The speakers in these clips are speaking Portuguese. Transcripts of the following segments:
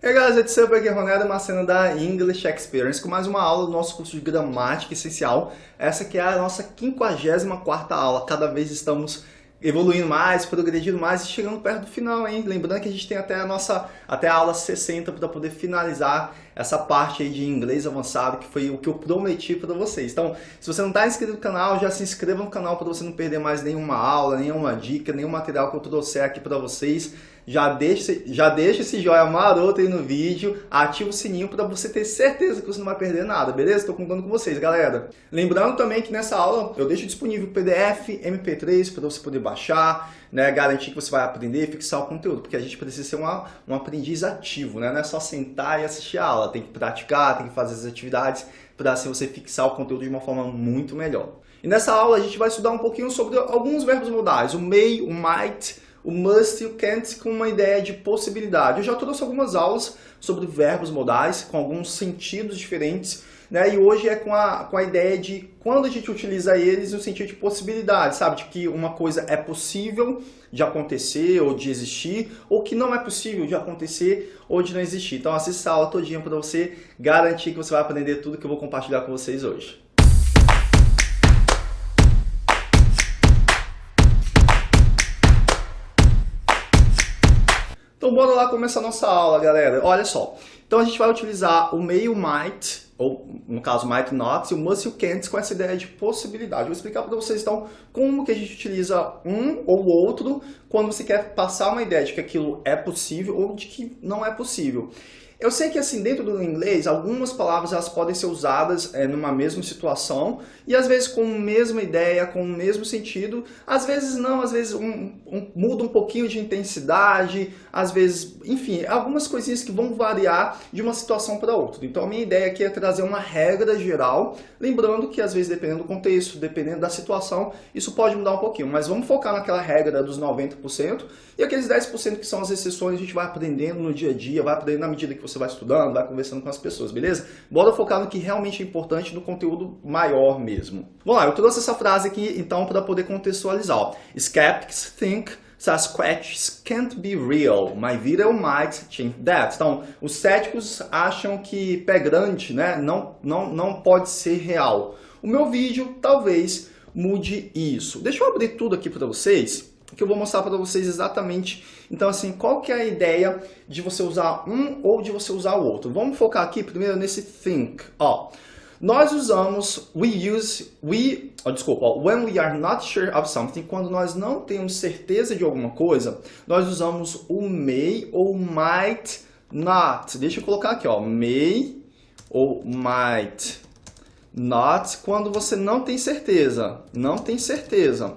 Hey guys, it's up aqui, Ronaldo Marceno da English Experience com mais uma aula do nosso curso de Gramática Essencial. Essa que é a nossa 54ª aula, cada vez estamos evoluindo mais, progredindo mais e chegando perto do final, hein? Lembrando que a gente tem até a nossa até a aula 60 para poder finalizar essa parte aí de inglês avançado, que foi o que eu prometi para vocês. Então, se você não está inscrito no canal, já se inscreva no canal para você não perder mais nenhuma aula, nenhuma dica, nenhum material que eu trouxer aqui para vocês. Já deixa, já deixa esse joinha maroto aí no vídeo, ativa o sininho para você ter certeza que você não vai perder nada, beleza? Estou contando com vocês, galera. Lembrando também que nessa aula eu deixo disponível PDF, MP3 para você poder baixar, né, garantir que você vai aprender e fixar o conteúdo, porque a gente precisa ser uma, um aprendiz ativo, né? não é só sentar e assistir a aula, tem que praticar, tem que fazer as atividades para assim você fixar o conteúdo de uma forma muito melhor. E nessa aula a gente vai estudar um pouquinho sobre alguns verbos modais, o may, o might, o must e o can't com uma ideia de possibilidade. Eu já trouxe algumas aulas sobre verbos modais com alguns sentidos diferentes, né? E hoje é com a, com a ideia de quando a gente utiliza eles no sentido de possibilidade, sabe? De que uma coisa é possível de acontecer ou de existir, ou que não é possível de acontecer ou de não existir. Então assista a aula todinha para você garantir que você vai aprender tudo que eu vou compartilhar com vocês hoje. Então bora lá começar a nossa aula, galera. Olha só. Então a gente vai utilizar o meio might, ou no caso might not, e o must e o can't com essa ideia de possibilidade. Vou explicar para vocês então como que a gente utiliza um ou outro quando você quer passar uma ideia de que aquilo é possível ou de que não é possível. Eu sei que assim, dentro do inglês, algumas palavras elas podem ser usadas é, numa mesma situação e às vezes com a mesma ideia, com o mesmo sentido, às vezes não, às vezes um, um, muda um pouquinho de intensidade, às vezes, enfim, algumas coisinhas que vão variar de uma situação para outra. Então a minha ideia aqui é trazer uma regra geral, lembrando que às vezes dependendo do contexto, dependendo da situação, isso pode mudar um pouquinho, mas vamos focar naquela regra dos 90% e aqueles 10% que são as exceções a gente vai aprendendo no dia a dia, vai aprendendo na medida que você vai estudando, vai conversando com as pessoas, beleza? Bora focar no que realmente é importante, no conteúdo maior mesmo. Vamos lá, eu trouxe essa frase aqui então para poder contextualizar. Skeptics think Sasquatches can't be real. My video might change that. Então, os céticos acham que pé grande né, não, não, não pode ser real. O meu vídeo talvez mude isso. Deixa eu abrir tudo aqui para vocês que eu vou mostrar para vocês exatamente, então assim, qual que é a ideia de você usar um ou de você usar o outro. Vamos focar aqui primeiro nesse think, ó. Nós usamos we use, we, oh, desculpa, when we are not sure of something, quando nós não temos certeza de alguma coisa, nós usamos o may ou might not. Deixa eu colocar aqui, ó, may ou might not, quando você não tem certeza, não tem certeza.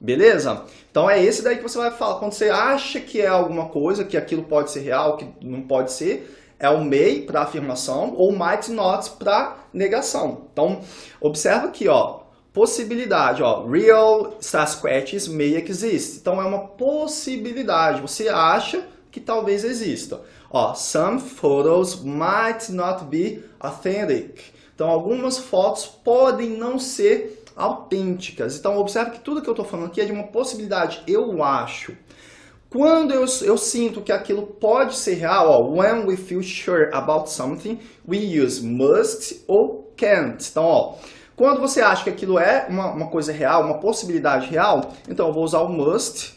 Beleza? Então é esse daí que você vai falar. Quando você acha que é alguma coisa, que aquilo pode ser real, que não pode ser, é o may para afirmação ou might not para negação. Então, observa aqui, ó, possibilidade, ó, real Sasquatches may exist. Então é uma possibilidade, você acha que talvez exista. Ó, some photos might not be authentic. Então algumas fotos podem não ser autênticas. Então, observe que tudo que eu estou falando aqui é de uma possibilidade, eu acho. Quando eu, eu sinto que aquilo pode ser real, ó, when we feel sure about something, we use must ou can't. Então, ó, quando você acha que aquilo é uma, uma coisa real, uma possibilidade real, então eu vou usar o must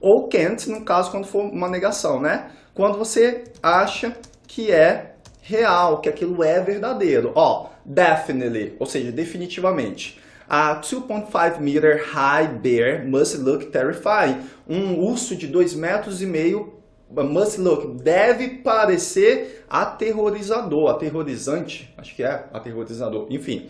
ou can't, no caso, quando for uma negação, né? Quando você acha que é real, que aquilo é verdadeiro. Ó, definitely, ou seja, definitivamente. A 2.5 meter high bear must look terrifying. Um urso de 2 metros e meio must look deve parecer aterrorizador, aterrorizante, acho que é aterrorizador, enfim.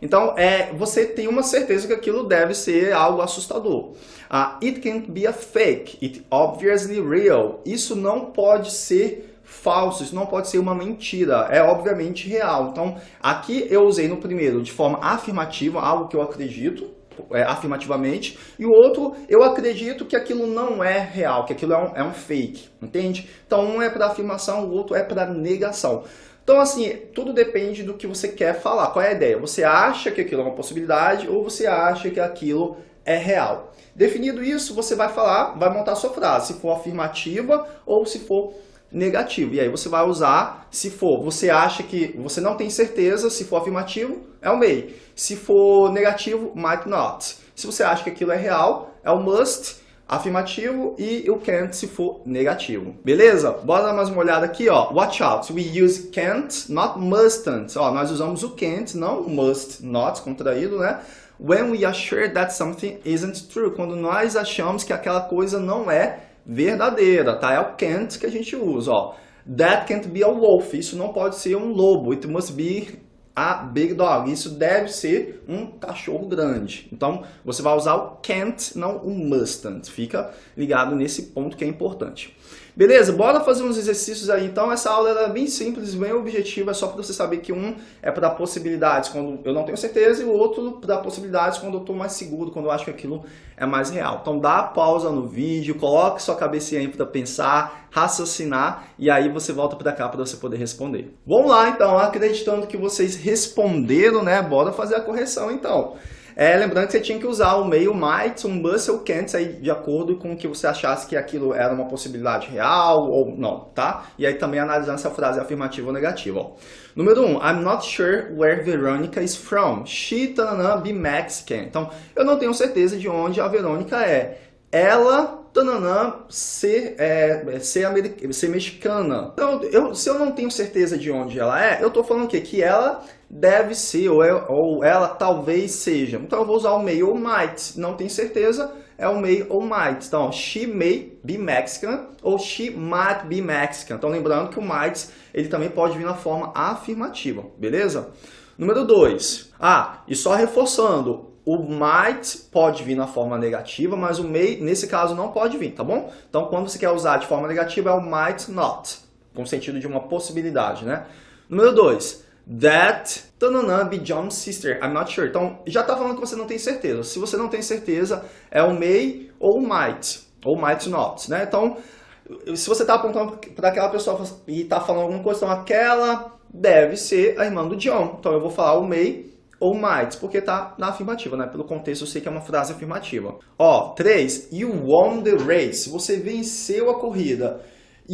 Então, é, você tem uma certeza que aquilo deve ser algo assustador. Uh, it can't be a fake, it obviously real. Isso não pode ser falso, isso não pode ser uma mentira, é obviamente real. Então, aqui eu usei no primeiro de forma afirmativa, algo que eu acredito, é, afirmativamente, e o outro, eu acredito que aquilo não é real, que aquilo é um, é um fake, entende? Então, um é para afirmação, o outro é para negação. Então, assim, tudo depende do que você quer falar. Qual é a ideia? Você acha que aquilo é uma possibilidade ou você acha que aquilo é real? Definido isso, você vai falar, vai montar sua frase, se for afirmativa ou se for negativo. E aí você vai usar, se for, você acha que você não tem certeza, se for afirmativo, é o may. Se for negativo, might not. Se você acha que aquilo é real, é o must afirmativo e o can't se for negativo. Beleza? Bora dar mais uma olhada aqui, ó. Watch out. We use can't, not mustn't. Ó, nós usamos o can't, não must not, contraído, né? When we are sure that something isn't true. Quando nós achamos que aquela coisa não é verdadeira, tá? É o can't que a gente usa, ó. That can't be a wolf. Isso não pode ser um lobo. It must be a big dog. Isso deve ser um cachorro grande. Então, você vai usar o can't, não o mustn't. Fica ligado nesse ponto que é importante. Beleza? Bora fazer uns exercícios aí. Então, essa aula é bem simples, bem objetiva. Só para você saber que um é para possibilidades quando eu não tenho certeza e o outro para possibilidades quando eu estou mais seguro, quando eu acho que aquilo é mais real. Então, dá pausa no vídeo, coloque sua cabecinha aí para pensar, raciocinar e aí você volta para cá para você poder responder. Vamos lá, então. Acreditando que vocês responderam, né? Bora fazer a correção, então. É, lembrando que você tinha que usar o meio might, um must ou can't aí de acordo com que você achasse que aquilo era uma possibilidade real ou não, tá? E aí também analisando se a frase é afirmativa ou negativa. Ó. Número 1, um, I'm not sure where Veronica is from. She, tanana, be Mexican. Então, eu não tenho certeza de onde a Verônica é. Ela, tananã, ser, é, ser, ser mexicana. Então, eu, se eu não tenho certeza de onde ela é, eu tô falando o quê? Que ela deve ser, ou, é, ou ela talvez seja. Então, eu vou usar o may ou might. Não tenho certeza, é o may ou might. Então, she may be Mexican ou she might be Mexican. Então, lembrando que o might, ele também pode vir na forma afirmativa, beleza? Número 2. Ah, e só reforçando, o might pode vir na forma negativa, mas o may, nesse caso, não pode vir, tá bom? Então, quando você quer usar de forma negativa, é o might not, com sentido de uma possibilidade, né? Número 2. That tanana, be John's sister, I'm not sure. Então, já está falando que você não tem certeza. Se você não tem certeza, é o may ou might, ou might not, né? Então, se você está apontando para aquela pessoa e está falando alguma coisa, então aquela deve ser a irmã do John. Então, eu vou falar o may ou might, porque está na afirmativa, né? Pelo contexto eu sei que é uma frase afirmativa. Ó, 3. You won the race. Você venceu a corrida.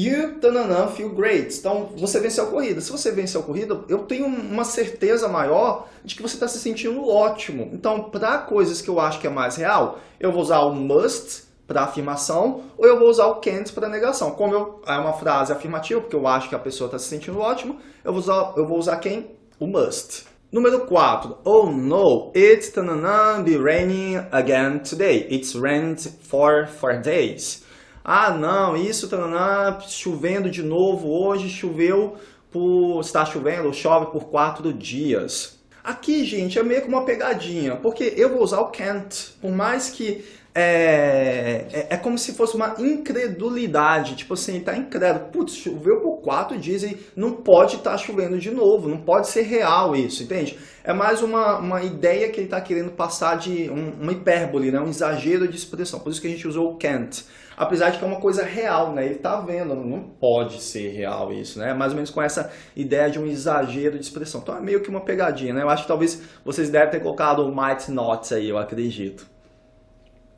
You, tananã, feel great. Então, você venceu a corrida. Se você venceu a corrida, eu tenho uma certeza maior de que você está se sentindo ótimo. Então, para coisas que eu acho que é mais real, eu vou usar o must para afirmação ou eu vou usar o can't para negação. Como eu, é uma frase afirmativa, porque eu acho que a pessoa está se sentindo ótimo, eu vou usar, eu vou usar quem? O must. Número 4. Oh no, it's tanana, be raining again today. It's rained for four days. Ah não, isso tanana, chovendo de novo hoje, choveu por... está chovendo, chove por quatro dias. Aqui, gente, é meio que uma pegadinha, porque eu vou usar o can't, por mais que é, é, é, como se fosse uma incredulidade, tipo assim, tá incrédulo, putz, choveu por quatro dias e não pode estar tá chovendo de novo, não pode ser real isso, entende? É mais uma, uma ideia que ele está querendo passar de um, uma hipérbole, né? um exagero de expressão, por isso que a gente usou o can't. Apesar de que é uma coisa real, né? Ele está vendo, não pode ser real isso, né? Mais ou menos com essa ideia de um exagero de expressão. Então é meio que uma pegadinha, né? Eu acho que talvez vocês devem ter colocado o might not aí, eu acredito.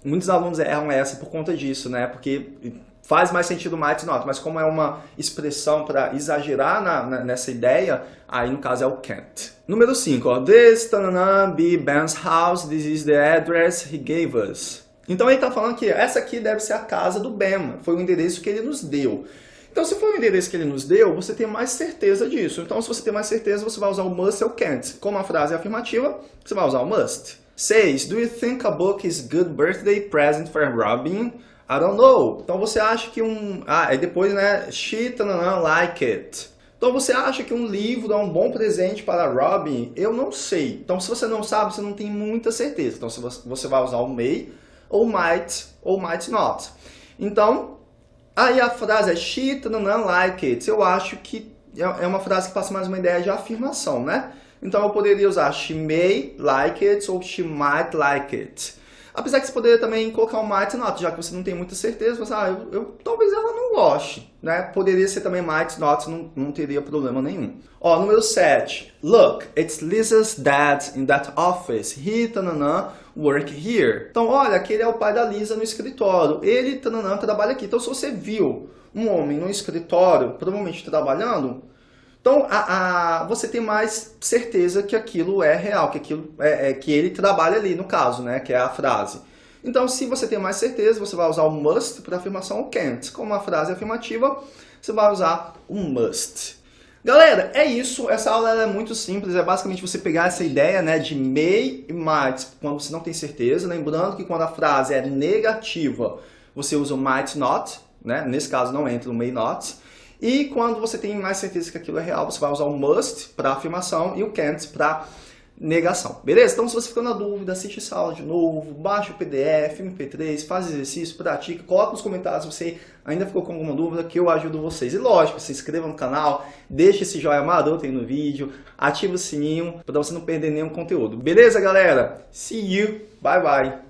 Muitos alunos erram essa por conta disso, né? Porque faz mais sentido might not, mas como é uma expressão para exagerar na, na, nessa ideia, aí no caso é o can't. Número 5, this tanana, be Ben's house, this is the address he gave us. Então ele está falando que essa aqui deve ser a casa do Ben, foi o endereço que ele nos deu. Então se for o endereço que ele nos deu, você tem mais certeza disso. Então se você tem mais certeza, você vai usar o must ou can't. Como a frase é afirmativa, você vai usar o must. 6. Do you think a book is good birthday present for Robin? I don't know. Então você acha que um... Ah, e depois, né? She, tanana, like it. Então você acha que um livro é um bom presente para Robin? Eu não sei. Então se você não sabe, você não tem muita certeza. Então você vai usar o may, ou might, ou might not. Então, aí a frase é she, tanana, like it. Eu acho que é, é uma frase que passa mais uma ideia de afirmação, né? Então eu poderia usar she may like it ou she might like it. Apesar que você poderia também colocar um might not, já que você não tem muita certeza, você, ah, eu, eu, talvez ela não goste, né? Poderia ser também might not, não, não teria problema nenhum. Ó, número 7. Look, it's Lisa's dad in that office. He, tanana, work here. Então, olha, aquele é o pai da Lisa no escritório. Ele, tanana, trabalha aqui. Então, se você viu um homem no escritório, provavelmente trabalhando, então a, a, você tem mais certeza que aquilo é real, que aquilo é, é, que ele trabalha ali no caso, né, que é a frase. Então se você tem mais certeza, você vai usar o must para afirmação o can't. Como a frase é afirmativa, você vai usar o must. Galera, é isso. Essa aula é muito simples. É basicamente você pegar essa ideia né, de may e might quando você não tem certeza. Lembrando que quando a frase é negativa, você usa o might not. Né? Nesse caso não entra o may not. E quando você tem mais certeza que aquilo é real, você vai usar o must para afirmação e o can't para negação. Beleza? Então se você ficou na dúvida, assiste essa aula de novo, baixa o PDF, MP3, faz exercício, pratica, coloca nos comentários se você ainda ficou com alguma dúvida que eu ajudo vocês. E lógico, se inscreva no canal, deixe esse joinha maroto aí no vídeo, ativa o sininho para você não perder nenhum conteúdo. Beleza, galera? See you, bye bye!